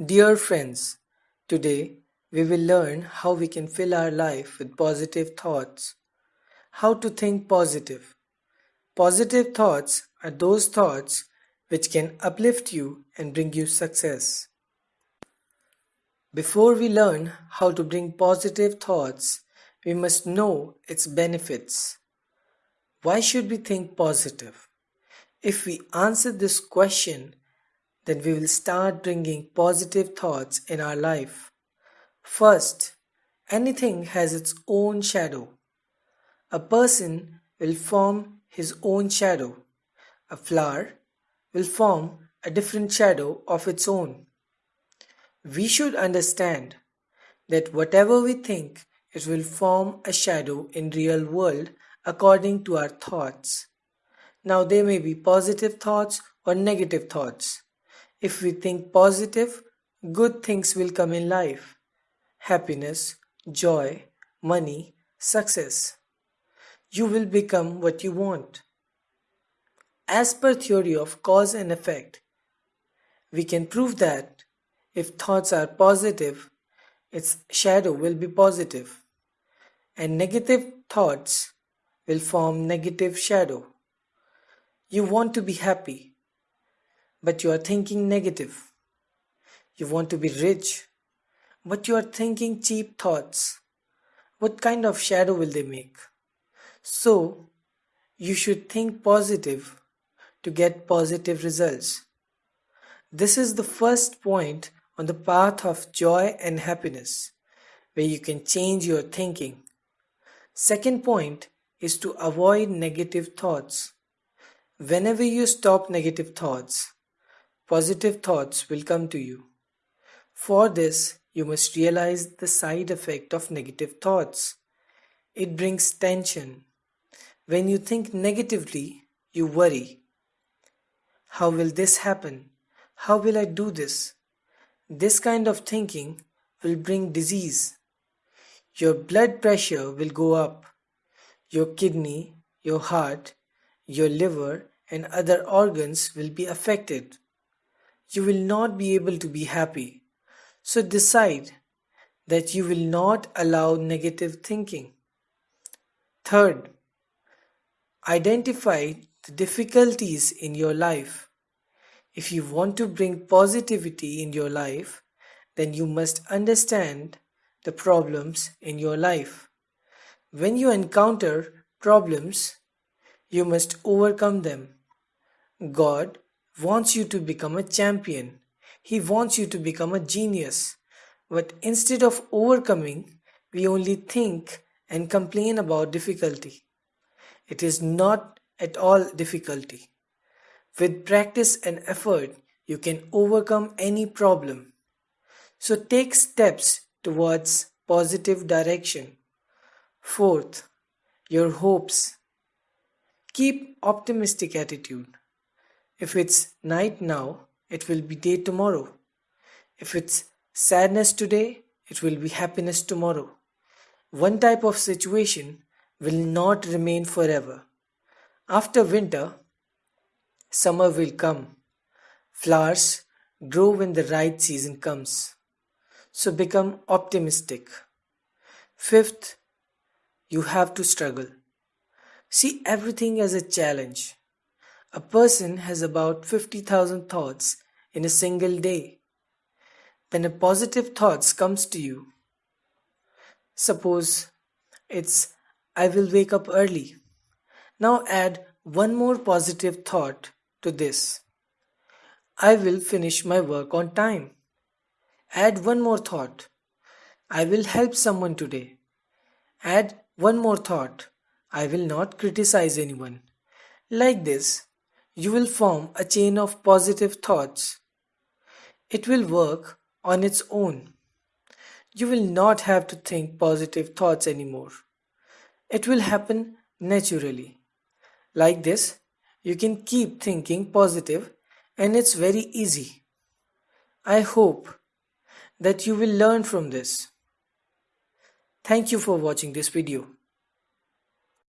Dear friends, today we will learn how we can fill our life with positive thoughts. How to think positive. Positive thoughts are those thoughts which can uplift you and bring you success. Before we learn how to bring positive thoughts, we must know its benefits. Why should we think positive? If we answer this question, then we will start bringing positive thoughts in our life. First, anything has its own shadow. A person will form his own shadow. A flower will form a different shadow of its own. We should understand that whatever we think, it will form a shadow in real world according to our thoughts. Now they may be positive thoughts or negative thoughts. If we think positive, good things will come in life. Happiness, joy, money, success. You will become what you want. As per theory of cause and effect, we can prove that if thoughts are positive, its shadow will be positive, and negative thoughts will form negative shadow. You want to be happy, but you are thinking negative. You want to be rich, but you are thinking cheap thoughts. What kind of shadow will they make? So, you should think positive to get positive results. This is the first point on the path of joy and happiness, where you can change your thinking. Second point is to avoid negative thoughts. Whenever you stop negative thoughts, positive thoughts will come to you. For this, you must realize the side effect of negative thoughts. It brings tension. When you think negatively, you worry. How will this happen? How will I do this? This kind of thinking will bring disease. Your blood pressure will go up. Your kidney, your heart, your liver, and other organs will be affected you will not be able to be happy. So decide that you will not allow negative thinking. Third, identify the difficulties in your life. If you want to bring positivity in your life, then you must understand the problems in your life. When you encounter problems, you must overcome them. God wants you to become a champion. He wants you to become a genius. But instead of overcoming, we only think and complain about difficulty. It is not at all difficulty. With practice and effort, you can overcome any problem. So take steps towards positive direction. Fourth, your hopes. Keep optimistic attitude. If it's night now, it will be day tomorrow. If it's sadness today, it will be happiness tomorrow. One type of situation will not remain forever. After winter, summer will come. Flowers grow when the right season comes. So become optimistic. Fifth, you have to struggle. See everything as a challenge. A person has about 50,000 thoughts in a single day. When a positive thoughts comes to you, suppose it's I will wake up early. Now add one more positive thought to this. I will finish my work on time. Add one more thought. I will help someone today. Add one more thought. I will not criticize anyone. Like this, you will form a chain of positive thoughts. It will work on its own. You will not have to think positive thoughts anymore. It will happen naturally. Like this, you can keep thinking positive and it's very easy. I hope that you will learn from this. Thank you for watching this video.